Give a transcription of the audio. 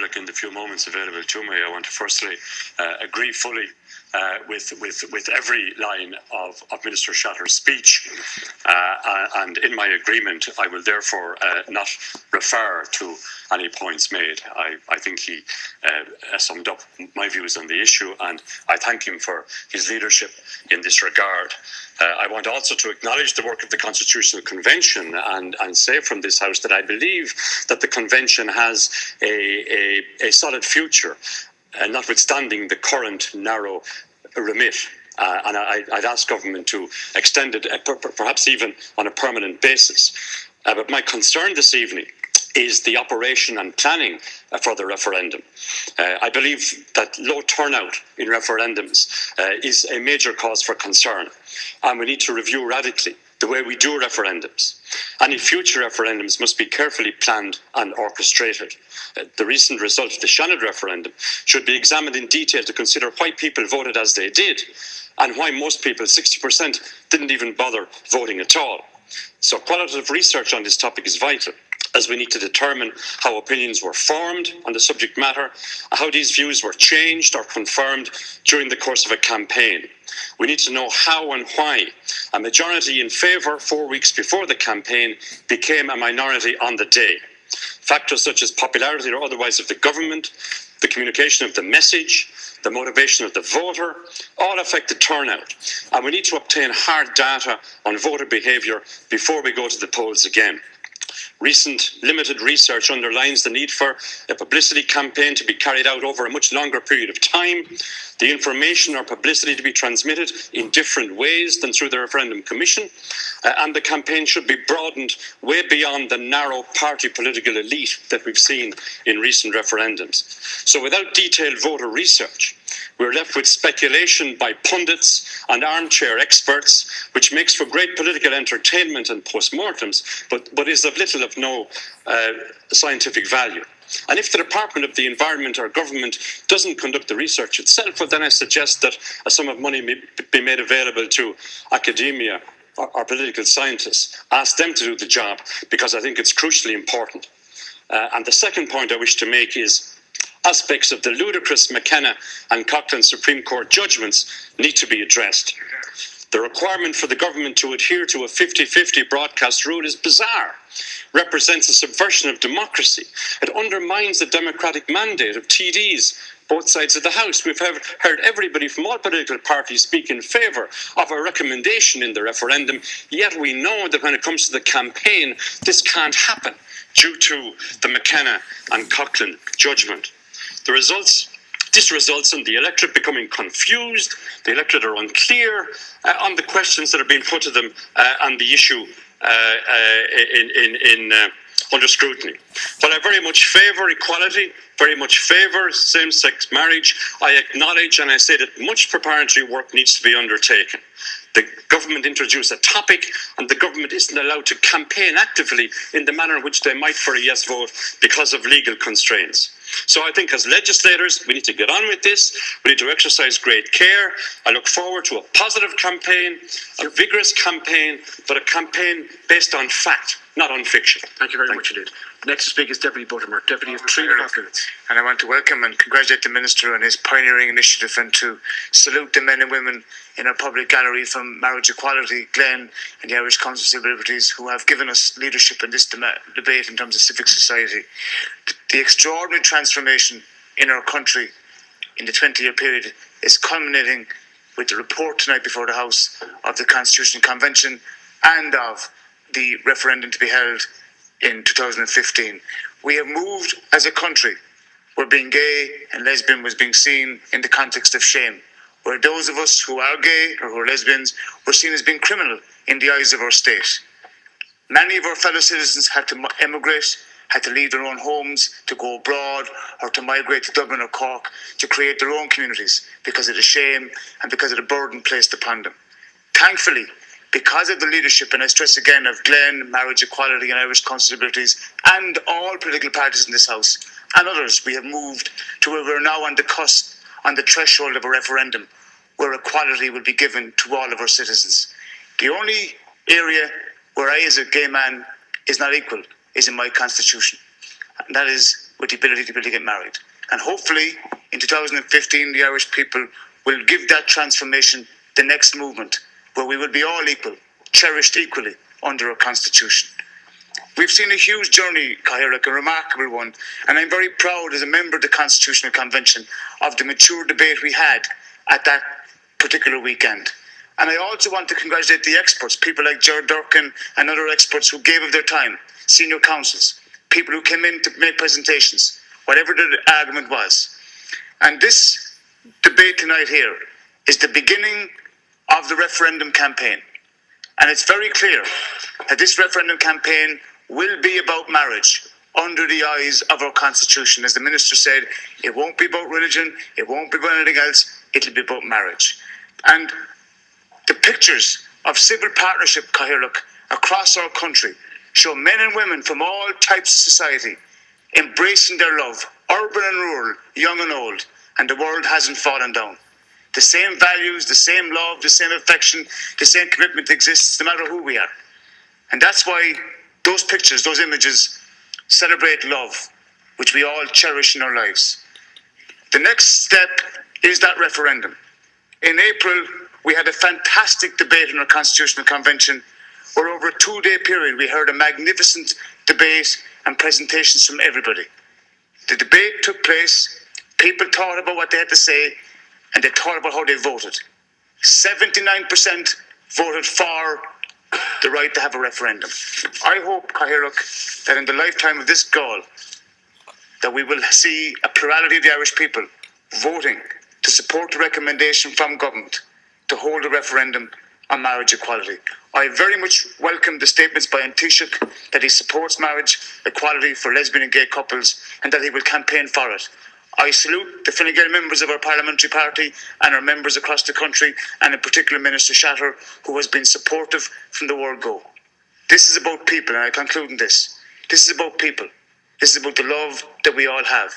Like in the few moments available to me, I want to firstly uh, agree fully uh, with, with, with every line of, of Minister Shatter's speech. Uh, and in my agreement, I will therefore uh, not refer to any points made. I, I think he uh, summed up my views on the issue, and I thank him for his leadership in this regard. Uh, I want also to acknowledge the work of the Constitutional Convention and, and say from this House that I believe that the Convention has a, a, a solid future, uh, notwithstanding the current narrow remit. Uh, and I, would ask government to extend it, uh, per, perhaps even on a permanent basis. Uh, but my concern this evening is the operation and planning uh, for the referendum. Uh, I believe that low turnout in referendums uh, is a major cause for concern, and we need to review radically the way we do referendums. Any future referendums must be carefully planned and orchestrated. Uh, the recent result of the Seanad referendum should be examined in detail to consider why people voted as they did and why most people, 60%, didn't even bother voting at all. So qualitative research on this topic is vital as we need to determine how opinions were formed on the subject matter, how these views were changed or confirmed during the course of a campaign. We need to know how and why a majority in favour four weeks before the campaign became a minority on the day. Factors such as popularity or otherwise of the government, the communication of the message, the motivation of the voter, all affect the turnout. And we need to obtain hard data on voter behaviour before we go to the polls again. Recent limited research underlines the need for a publicity campaign to be carried out over a much longer period of time, the information or publicity to be transmitted in different ways than through the referendum commission, uh, and the campaign should be broadened way beyond the narrow party political elite that we've seen in recent referendums. So without detailed voter research, we're left with speculation by pundits and armchair experts, which makes for great political entertainment and postmortems, but, but is of little of no uh, scientific value. And if the Department of the Environment or government doesn't conduct the research itself, well, then I suggest that a sum of money may be made available to academia or, or political scientists. Ask them to do the job because I think it's crucially important. Uh, and the second point I wish to make is aspects of the ludicrous McKenna and Coughlan Supreme Court judgments need to be addressed. The requirement for the government to adhere to a 50 50 broadcast rule is bizarre, represents a subversion of democracy. It undermines the democratic mandate of TDs, both sides of the House. We've heard everybody from all political parties speak in favour of a recommendation in the referendum, yet we know that when it comes to the campaign, this can't happen due to the McKenna and Coughlan judgment. The results this results in the electorate becoming confused, the electorate are unclear uh, on the questions that are being put to them uh, on the issue uh, uh in, in, in uh, under scrutiny. While I very much favour equality, very much favour same sex marriage, I acknowledge and I say that much preparatory work needs to be undertaken. The government introduced a topic, and the government isn't allowed to campaign actively in the manner in which they might for a yes vote because of legal constraints. So I think as legislators, we need to get on with this. We need to exercise great care. I look forward to a positive campaign, a vigorous campaign, but a campaign based on fact, not on fiction. Thank you very Thank much indeed. Next to speak is Deputy Buttimer, Deputy of three and a half minutes. And I want to welcome and congratulate the Minister on his pioneering initiative and to salute the men and women in our public gallery from Marriage Equality, Glen, and the Irish Council of Civil Liberties who have given us leadership in this debate in terms of civic society. The extraordinary transformation in our country in the 20 year period is culminating with the report tonight before the House of the Constitutional Convention and of the referendum to be held in 2015. We have moved as a country where being gay and lesbian was being seen in the context of shame, where those of us who are gay or who are lesbians were seen as being criminal in the eyes of our state. Many of our fellow citizens had to emigrate, had to leave their own homes to go abroad or to migrate to Dublin or Cork to create their own communities because of the shame and because of the burden placed upon them. Thankfully, because of the leadership, and I stress again, of Glen, Marriage Equality, and Irish Constitubilities, and all political parties in this House, and others, we have moved to where we're now on the cusp, on the threshold of a referendum, where equality will be given to all of our citizens. The only area where I, as a gay man, is not equal is in my constitution. And that is with the ability to be able to get married. And hopefully, in 2015, the Irish people will give that transformation the next movement, where we will be all equal, cherished equally under our constitution. We've seen a huge journey, Ceann Comhairle, a remarkable one, and I'm very proud as a member of the Constitutional Convention of the mature debate we had at that particular weekend. And I also want to congratulate the experts, people like Jared Durkin and other experts who gave of their time, senior counsels, people who came in to make presentations, whatever the argument was. And this debate tonight here is the beginning of the referendum campaign. And it's very clear that this referendum campaign will be about marriage under the eyes of our constitution. As the minister said, it won't be about religion, it won't be about anything else, it'll be about marriage. And the pictures of civil partnership, Ceann Comhairle, across our country show men and women from all types of society embracing their love, urban and rural, young and old, and the world hasn't fallen down. The same values, the same love, the same affection, the same commitment exists no matter who we are. And that's why those pictures, those images celebrate love, which we all cherish in our lives. The next step is that referendum. In April, we had a fantastic debate in our Constitutional Convention where over a two day period we heard a magnificent debate and presentations from everybody. The debate took place, people thought about what they had to say, and they thought about how they voted. 79% voted for the right to have a referendum. I hope, Ceann Comhairle, that in the lifetime of this Dáil, that we will see a plurality of the Irish people voting to support the recommendation from government to hold a referendum on marriage equality. I very much welcome the statements by An Taoiseach that he supports marriage equality for lesbian and gay couples and that he will campaign for it. I salute the Fine Gael members of our parliamentary party and our members across the country, and in particular Minister Shatter, who has been supportive from the word go. This is about people, and I conclude in this. This is about people. This is about the love that we all have.